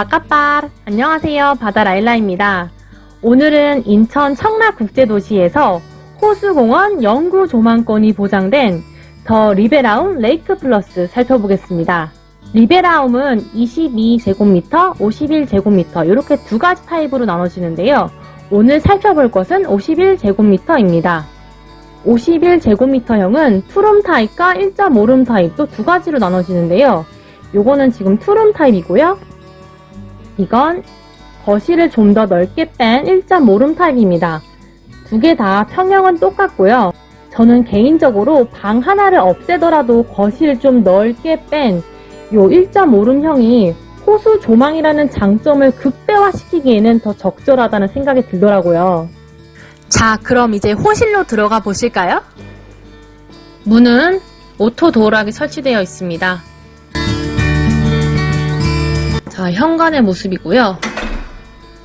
바까빠 안녕하세요 바다라일라입니다. 오늘은 인천 청라국제도시에서 호수공원 영구 조망권이 보장된 더 리베라움 레이크 플러스 살펴보겠습니다. 리베라움은 22제곱미터, 51제곱미터 이렇게 두 가지 타입으로 나눠지는데요. 오늘 살펴볼 것은 51제곱미터입니다. 51제곱미터형은 투룸 타입과 1.5룸 타입 또 두 가지로 나눠지는데요. 요거는 지금 투룸 타입이고요. 이건 거실을 좀 더 넓게 뺀 1.5룸 타입입니다. 두 개 다 평형은 똑같고요. 저는 개인적으로 방 하나를 없애더라도 거실을 좀 넓게 뺀요 1.5룸형이 호수 조망이라는 장점을 극대화시키기에는 더 적절하다는 생각이 들더라고요. 자, 그럼 이제 호실로 들어가 보실까요? 문은 auto door lock이 설치되어 있습니다. 자, 현관의 모습이고요.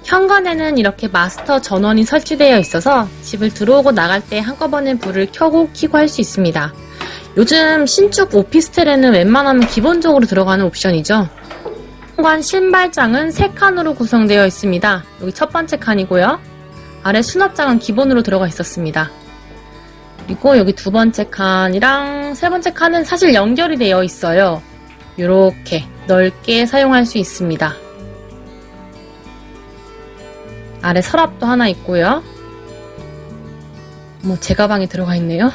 현관에는 이렇게 마스터 전원이 설치되어 있어서 집을 들어오고 나갈 때 한꺼번에 불을 켜고 끄고 할 수 있습니다. 요즘 신축 오피스텔에는 웬만하면 기본적으로 들어가는 옵션이죠. 현관 신발장은 3칸으로 구성되어 있습니다. 여기 첫 번째 칸이고요. 아래 수납장은 기본으로 들어가 있었습니다. 그리고 여기 두 번째 칸이랑 세 번째 칸은 사실 연결이 되어 있어요. 이렇게 넓게 사용할 수 있습니다. 아래 서랍도 하나 있고요. 뭐 제 가방이 들어가 있네요.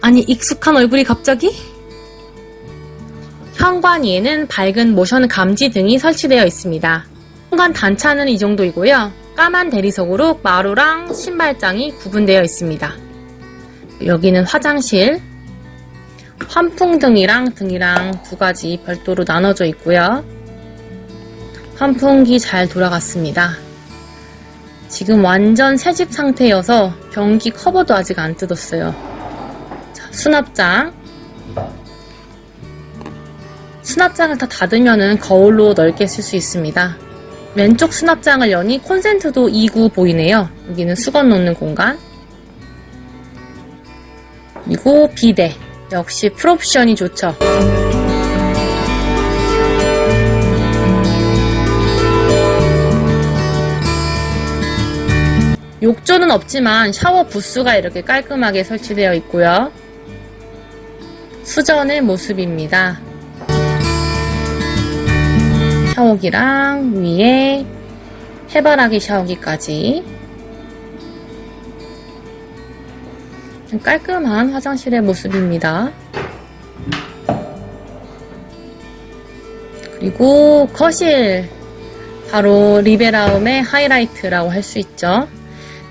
아니 익숙한 얼굴이 갑자기? 현관 위에는 밝은 모션 감지 등이 설치되어 있습니다. 현관 단차는 이 정도이고요. 까만 대리석으로 마루랑 신발장이 구분되어 있습니다. 여기는 화장실, 환풍등이랑 등이랑 두 가지 별도로 나눠져 있고요. 환풍기 잘 돌아갔습니다. 지금 완전 새집 상태여서 변기 커버도 아직 안 뜯었어요. 자, 수납장. 수납장을 다 닫으면 거울로 넓게 쓸 수 있습니다. 왼쪽 수납장을 여니 콘센트도 2구 보이네요. 여기는 수건 놓는 공간. 그리고 비데. 역시 풀옵션이 좋죠. 욕조는 없지만 샤워 부스가 이렇게 깔끔하게 설치되어 있고요. 수전의 모습입니다. 샤워기랑 위에 해바라기 샤워기까지 깔끔한 화장실의 모습입니다. 그리고 거실 바로 리베라움의 하이라이트라고 할 수 있죠.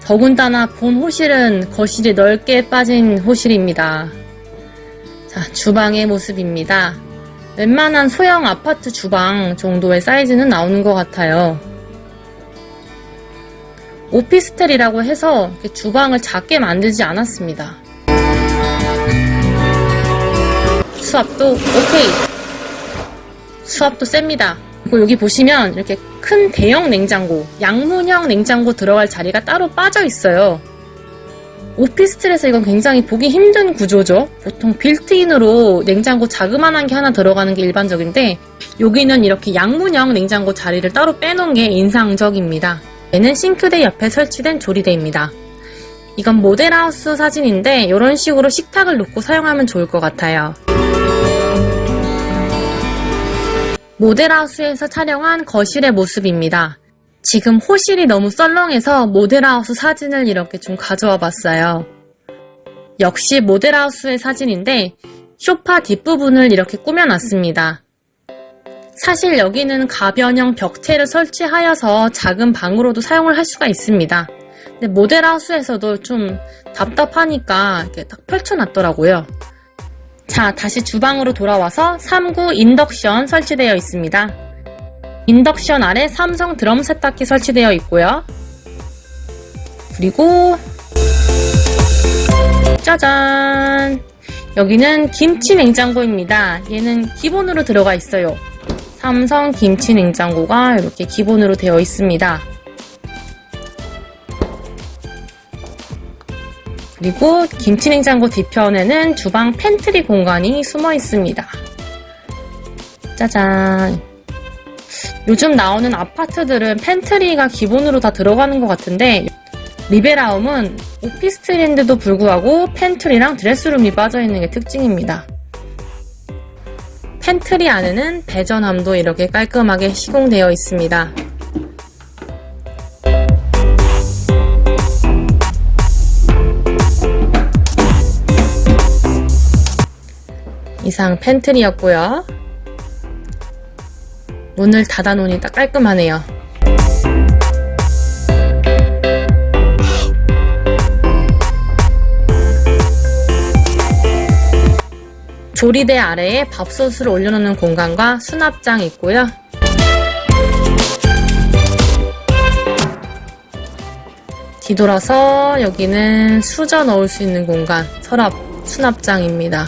더군다나 본 호실은 거실이 넓게 빠진 호실입니다. 자, 주방의 모습입니다. 웬만한 소형 아파트 주방 정도의 사이즈는 나오는 것 같아요. 오피스텔이라고 해서 주방을 작게 만들지 않았습니다. 수압도 오케이. 수압도 셉니다. 그리고 여기 보시면 이렇게 큰 대형 냉장고, 양문형 냉장고 들어갈 자리가 따로 빠져 있어요. 오피스텔에서 이건 굉장히 보기 힘든 구조죠. 보통 빌트인으로 냉장고 자그만한 게 하나 들어가는 게 일반적인데 여기는 이렇게 양문형 냉장고 자리를 따로 빼놓은 게 인상적입니다. 얘는 싱크대 옆에 설치된 조리대입니다. 이건 모델하우스 사진인데 이런 식으로 식탁을 놓고 사용하면 좋을 것 같아요. 모델하우스에서 촬영한 거실의 모습입니다. 지금 호실이 너무 썰렁해서 모델하우스 사진을 이렇게 좀 가져와 봤어요. 역시 모델하우스의 사진인데 쇼파 뒷부분을 이렇게 꾸며놨습니다. 사실 여기는 가변형 벽체를 설치하여서 작은 방으로도 사용을 할 수가 있습니다. 근데 모델하우스에서도 좀 답답하니까 이렇게 딱 펼쳐놨더라고요. 자, 다시 주방으로 돌아와서 3구 인덕션 설치되어 있습니다. 인덕션 아래 삼성 드럼 세탁기 설치되어 있고요. 그리고 짜잔! 여기는 김치 냉장고입니다. 얘는 기본으로 들어가 있어요. 삼성 김치 냉장고가 이렇게 기본으로 되어 있습니다. 그리고 김치 냉장고 뒤편에는 주방 팬트리 공간이 숨어 있습니다. 짜잔. 요즘 나오는 아파트들은 pantry가 기본으로 다 들어가는 것 같은데 리베라움은 오피스텔인데도 불구하고 pantry랑 dress room이 갖춰져있는 게 특징입니다. 팬트리 안에는 배전함도 이렇게 깔끔하게 시공되어 있습니다. 이상 팬트리였고요. 문을 닫아놓으니 딱 깔끔하네요. 조리대 아래에 밥솥을 올려놓는 공간과 수납장이 있고요. 뒤돌아서 여기는 수저 넣을 수 있는 공간, 서랍, 수납장입니다.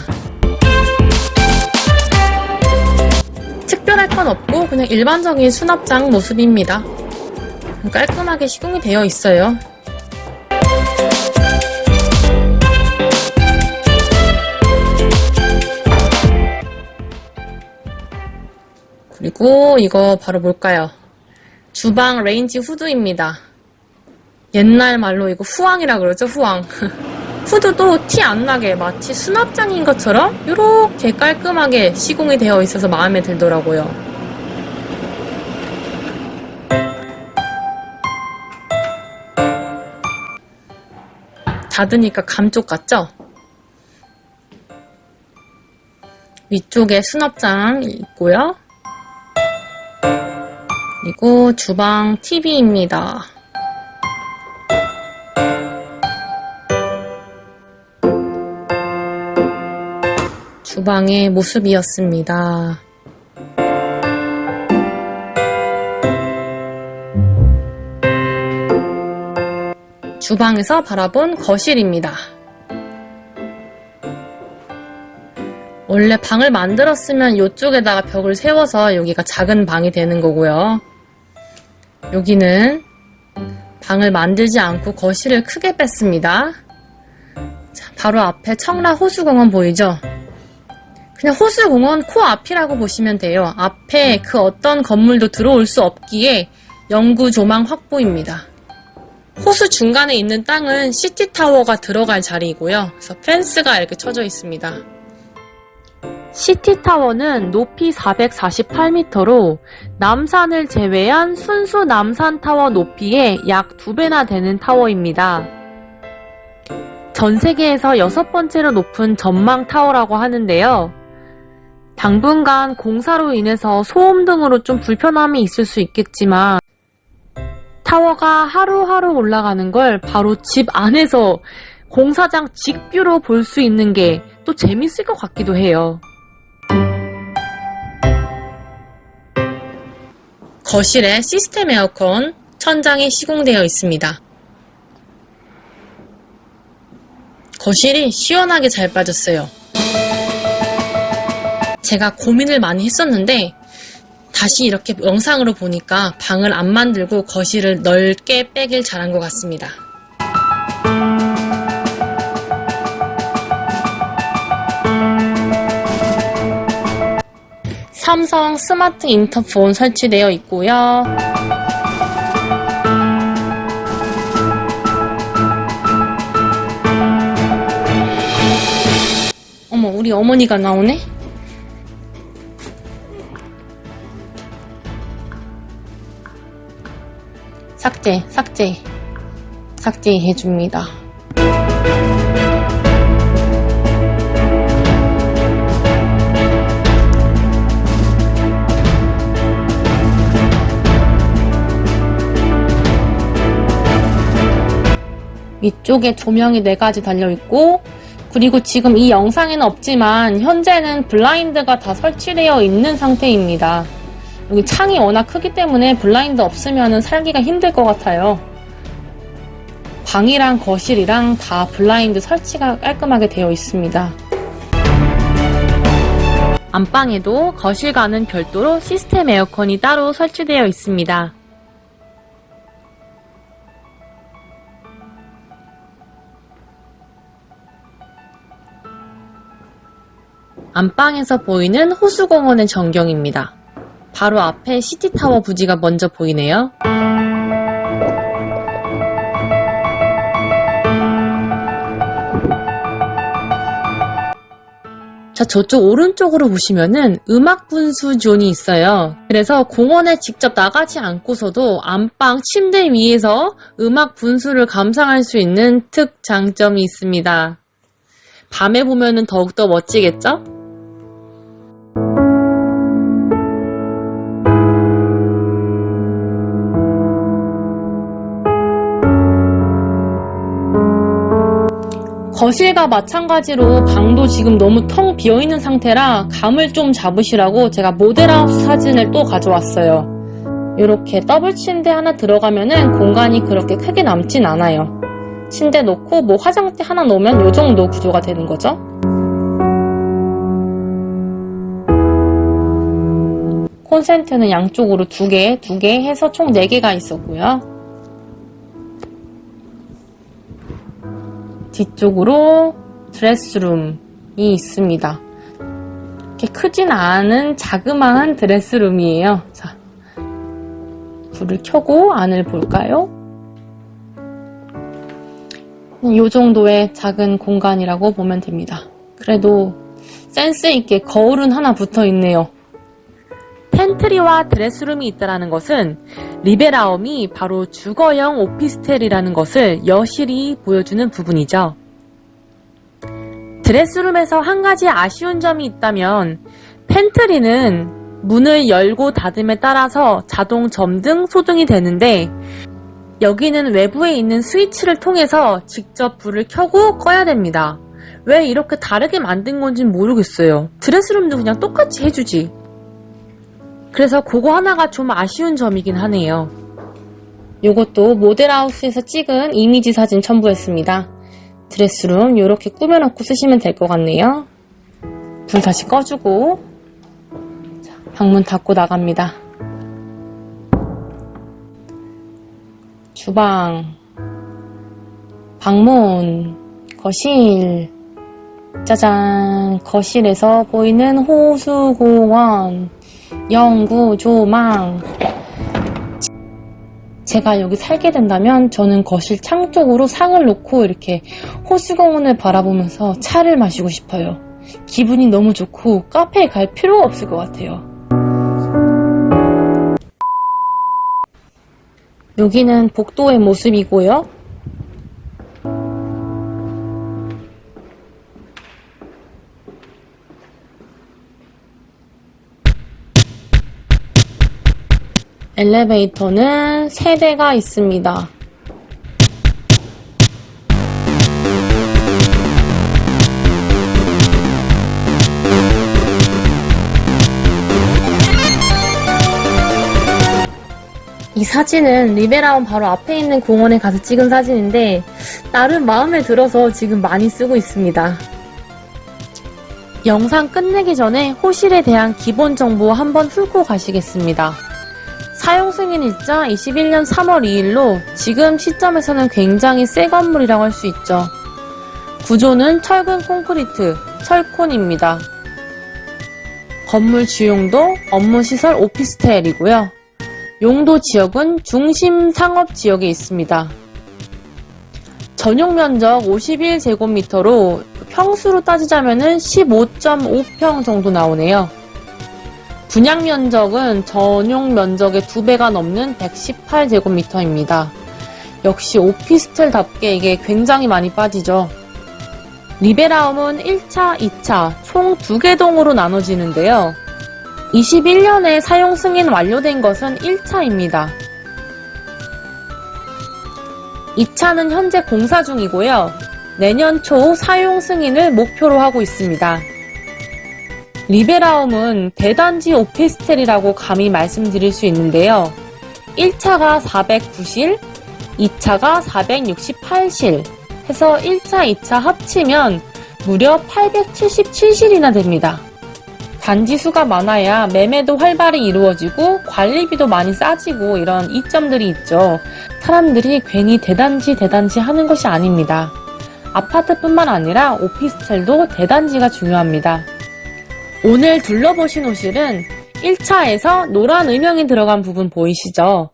특별할 건 없고 그냥 일반적인 수납장 모습입니다. 깔끔하게 시공이 되어 있어요. 그리고 이거 바로 뭘까요? 주방 레인지 후드입니다. 옛날 말로 이거 후왕이라 그러죠, 후왕. 후드도 티 안 나게 마치 수납장인 것처럼 이렇게 깔끔하게 시공이 되어 있어서 마음에 들더라고요. 닫으니까 감쪽 같죠? 위쪽에 수납장 있고요. 그리고 주방 TV입니다. 주방의 모습이었습니다. 주방에서 바라본 거실입니다. 원래 방을 만들었으면 이쪽에다가 벽을 세워서 여기가 작은 방이 되는 거고요. 여기는 방을 만들지 않고 거실을 크게 뺐습니다. 자, 바로 앞에 청라 호수공원 보이죠? 그냥 호수공원 코앞이라고 보시면 돼요. 앞에 그 어떤 건물도 들어올 수 없기에 영구 조망 확보입니다. 호수 중간에 있는 땅은 시티타워가 들어갈 자리이고요. 그래서 펜스가 이렇게 쳐져 있습니다. 시티타워는 높이 448m로 남산을 제외한 순수 남산타워 높이의 약 두배나 되는 타워입니다. 전 세계에서 여섯 번째로 높은 전망타워라고 하는데요. 당분간 공사로 인해서 소음 등으로 좀 불편함이 있을 수 있겠지만 타워가 하루하루 올라가는 걸 바로 집 안에서 공사장 직뷰로 볼 수 있는 게 또 재밌을 것 같기도 해요. 거실에 시스템 에어컨 천장이 시공되어 있습니다. 거실이 시원하게 잘 빠졌어요. 제가 고민을 많이 했었는데 다시 이렇게 영상으로 보니까 방을 안 만들고 거실을 넓게 빼길 잘한 것 같습니다. 삼성 스마트 인터폰 설치되어 있고요. 어머, 우리 어머니가 나오네? 삭제, 삭제, 삭제해줍니다. 위쪽에 조명이 4가지 달려있고 그리고 지금 이 영상에는 없지만 현재는 블라인드가 다 설치되어 있는 상태입니다. 여기 창이 워낙 크기 때문에 블라인드 없으면 살기가 힘들 것 같아요. 방이랑 거실이랑 다 블라인드 설치가 깔끔하게 되어 있습니다. 안방에도 거실과는 별도로 시스템 에어컨이 따로 설치되어 있습니다. 안방에서 보이는 호수공원의 전경입니다. 바로 앞에 시티타워 부지가 먼저 보이네요. 자, 저쪽 오른쪽으로 보시면은 음악 분수 zone이 있어요. 그래서 공원에 직접 나가지 않고서도 안방 침대 위에서 음악 분수를 감상할 수 있는 특장점이 있습니다. 밤에 보면은 더욱더 멋지겠죠? 거실과 마찬가지로 방도 지금 너무 텅 비어있는 상태라 감을 좀 잡으시라고 제가 모델하우스 사진을 또 가져왔어요. 이렇게 더블 침대 하나 들어가면 은 공간이 그렇게 크게 남진 않아요. 침대 놓고 뭐 화장대 하나 놓으면 이 정도 구조가 되는 거죠. 콘센트는 양쪽으로 두 개, 두개 해서 총 4개가 있었고요. 뒤쪽으로 드레스룸이 있습니다. 이렇게 크진 않은 자그마한 드레스룸이에요. 자, 불을 켜고 안을 볼까요? 이 정도의 작은 공간이라고 보면 됩니다. 그래도 센스 있게 거울은 하나 붙어 있네요. pantry와 dress room이 있다는 것은 리베라움이 바로 주거형 오피스텔이라는 것을 여실히 보여주는 부분이죠. dress room에서 한 가지 아쉬운 점이 있다면 팬트리는 문을 열고 닫음에 따라서 자동 점등, 소등이 되는데 여기는 외부에 있는 스위치를 통해서 직접 불을 켜고 꺼야 됩니다. 왜 이렇게 다르게 만든 건지 모르겠어요. 드레스룸도 그냥 똑같이 해주지. 그래서 그거 하나가 좀 아쉬운 점이긴 하네요. 이것도 모델하우스에서 찍은 이미지 사진 첨부했습니다. 드레스룸 이렇게 꾸며놓고 쓰시면 될 것 같네요. 불 다시 꺼주고 자, 방문 닫고 나갑니다. 주방 방문 거실 짜잔 거실에서 보이는 호수공원 영구 조망 제가 여기 살게 된다면 저는 거실 창 쪽으로 상을 놓고 이렇게 호수공원을 바라보면서 차를 마시고 싶어요. 기분이 너무 좋고 카페에 갈 필요가 없을 것 같아요. 여기는 복도의 모습이고요. 엘리베이터는 3대가 있습니다. 이 사진은 리베라운 바로 앞에 있는 공원에 가서 찍은 사진인데 나름 마음에 들어서 지금 많이 쓰고 있습니다. 영상 끝내기 전에 호실에 대한 기본 정보 한번 훑고 가시겠습니다. 사용 승인일자 21년 3월 2일로 지금 시점에서는 굉장히 새 건물이라고 할 수 있죠. 구조는 철근 콘크리트, 철콘입니다. 건물 주용도 업무시설 오피스텔이고요. 용도 지역은 중심 상업 지역에 있습니다. 전용 면적 51제곱미터로 평수로 따지자면 15.5평 정도 나오네요. 분양 면적은 전용 면적의 2배가 넘는 118제곱미터입니다. 역시 오피스텔답게 이게 굉장히 많이 빠지죠. 리베라움은 1차, 2차 총 2개 동으로 나눠지는데요. 21년에 사용 승인 완료된 것은 1차입니다. 2차는 현재 공사 중이고요. 내년 초 사용 승인을 목표로 하고 있습니다. 리베라움은 대단지 오피스텔이라고 감히 말씀드릴 수 있는데요. 1차가 409실, 2차가 468실 해서 1차, 2차 합치면 무려 877실이나 됩니다. 단지 수가 많아야 매매도 활발히 이루어지고 관리비도 많이 싸지고 이런 이점들이 있죠. 사람들이 괜히 대단지 대단지 하는 것이 아닙니다. 아파트뿐만 아니라 오피스텔도 대단지가 중요합니다. 오늘 둘러보신 호실은 1차에서 노란 음영이 들어간 부분 보이시죠?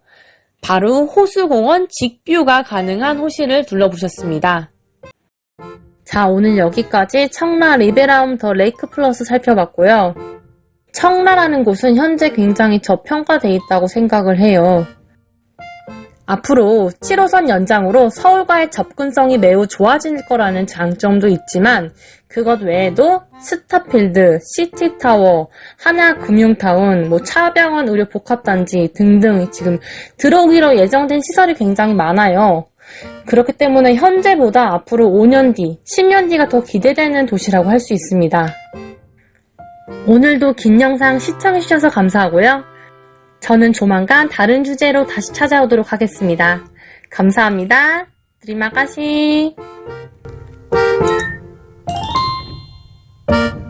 바로 호수공원 직view가 가능한 호실을 둘러보셨습니다. 자, 오늘 여기까지 청라 리베라움 더 레이크 플러스 살펴봤고요. 청라라는 곳은 현재 굉장히 저평가돼 있다고 생각을 해요. 앞으로 7호선 연장으로 서울과의 접근성이 매우 좋아질 거라는 장점도 있지만 그것 외에도 스타필드, 시티타워, 하나금융타운, 뭐 차병원 의료 복합단지 등등 지금 들어오기로 예정된 시설이 굉장히 많아요. 그렇기 때문에 현재보다 앞으로 5년 뒤, 10년 뒤가 더 기대되는 도시라고 할 수 있습니다. 오늘도 긴 영상 시청해주셔서 감사하고요. 저는 조만간 다른 주제로 다시 찾아오도록 하겠습니다. 감사합니다. 드리마까시 Bye.